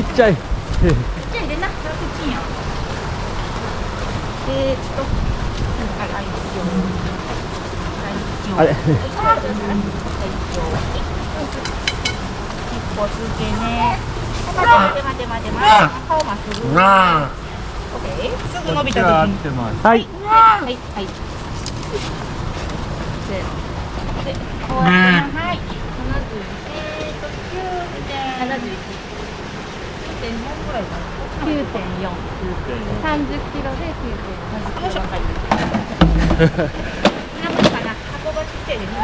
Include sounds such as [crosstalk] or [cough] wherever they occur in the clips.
っちゃいちっちゃいでな、100チンや。えーっと、あれはい、一個つけね。待て待て待て待て。顔まっすぐ。オッケー。すぐ伸びた時に。はいはい、はい。せーの。で、こうやってなはい。七十。えーっと、九点。七十一。九いかな。九点四。三十キロで九点。よいしょ。はい。なんかな、箱がちっちゃいです。ね。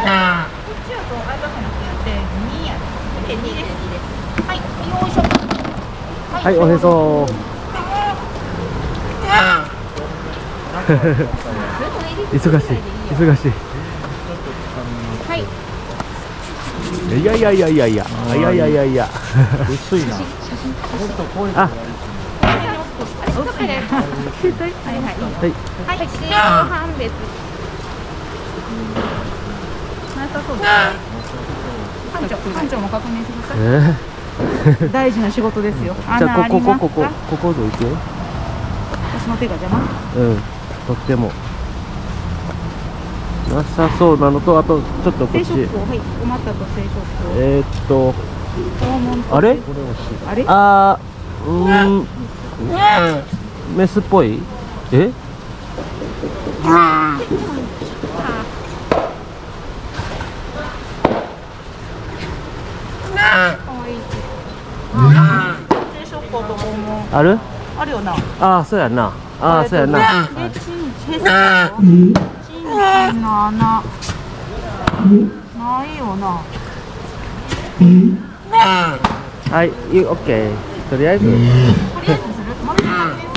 こっちはこう、あったかなくなって、二や。九点二です。はい、よいしょ。はいおへそ忙しい忙しい。いいやいやいやいやいやいやいやいやいや薄いななさそうですね。館長、館長も確認してください。え [laughs] 大事な仕事ですよ。ー、じゃあこここここかここどいて私の手が邪魔？うんとってもなさそうなのとあとちょっとこっちはい、おまたと。えー、っとあれ？あれ？あうん。メスっぽい？え？ある？あるよな。ああそうやな。あそうやな。ないよな。はいいいオッケーとりあえず。とりあえずする。まず確認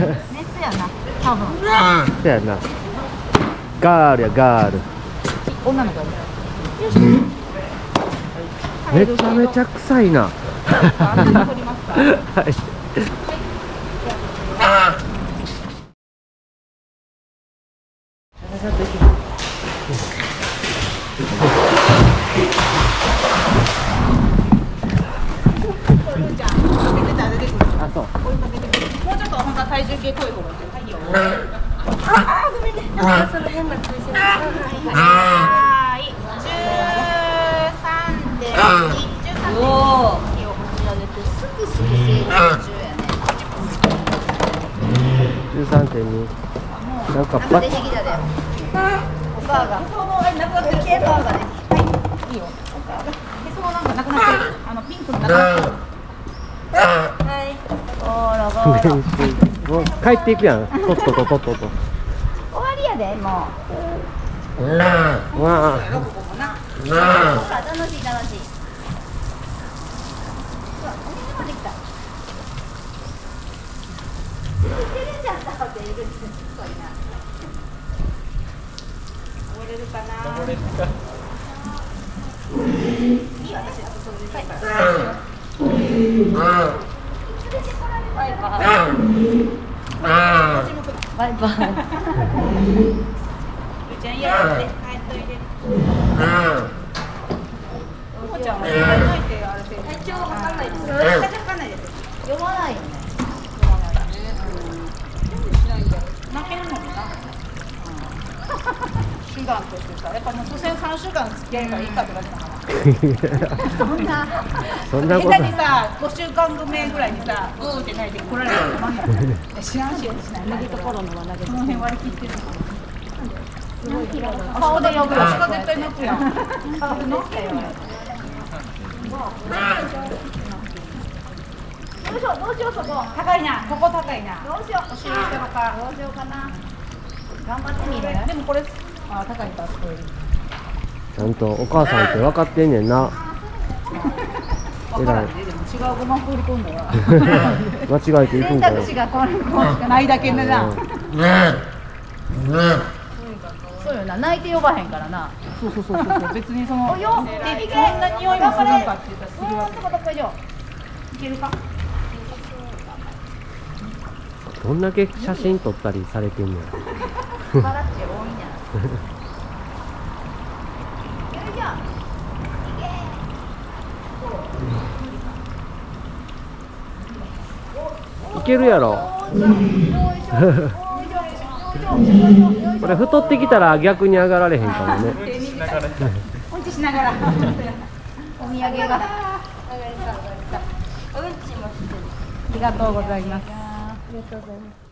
する。メスやな。多分。そうやなガールやガール女の子や。めちゃめちゃ臭いな。はいあそうもうちょっと本当は体重計濃い方がいい。はいよ。その変な感じはい。十三点二。十三点二。を持ち上げてすぐすぐ成長中やね13.2なんかパッ出てきたでお母がそのえなくなってる。ケーバーがねはいいいよお母が。へそのなんかなくなってる。あのピンクのなくなってる。はいゴロゴロ練習 [laughs] もう帰っていくやん。とっとととっとと。終わりやでもう。わあ。ほら楽しい楽しいほらお水まで来た。いけるんじゃんだっているすごいな。終われるか。な。いい私あとそれで。いいから。イバイ。バイバイゆちゃん。やって帰っといて。ももちゃん。は絶対ないて。体調わかん。ないです体調わかん。ないです。読まないよね負けるのもな。手段としてさ、やっぱもう所詮三週間付き合えばいいかって感じだから。そんなそんなことにさ、5週間目ぐらいにさ、うーって泣いて来られたら困んない。いや知らんし。投げところのは投げその辺割り切ってる。顔で呼ぶ。私が絶対泣くやん。顔で泣くよ。どうしようどうしようそこ高いな、ここ高いな。どうしようお尻とか。どうしようかな頑張ってみるでもこれ、あ、高いか、すごい。ちゃんとお母さんって分かってんねんな。[laughs] らん。ね、でも違うごま放り込んだら。[laughs] 間違えていくんかよ選択肢がこれこうしかないだけでな。そうよな。泣いて呼ばへんからな。そうそうそうそう。別にその、およ。でどんな匂いもするんかって言ったらするわけ。いけるか？どんだけ写真撮ったりされてんの？や [laughs] 素晴らしい多いんやよいしょいけけるやろ。[laughs] これ太ってきたら逆に上がられへんかもね。うんちしながら。お土産が。ありがとうございます。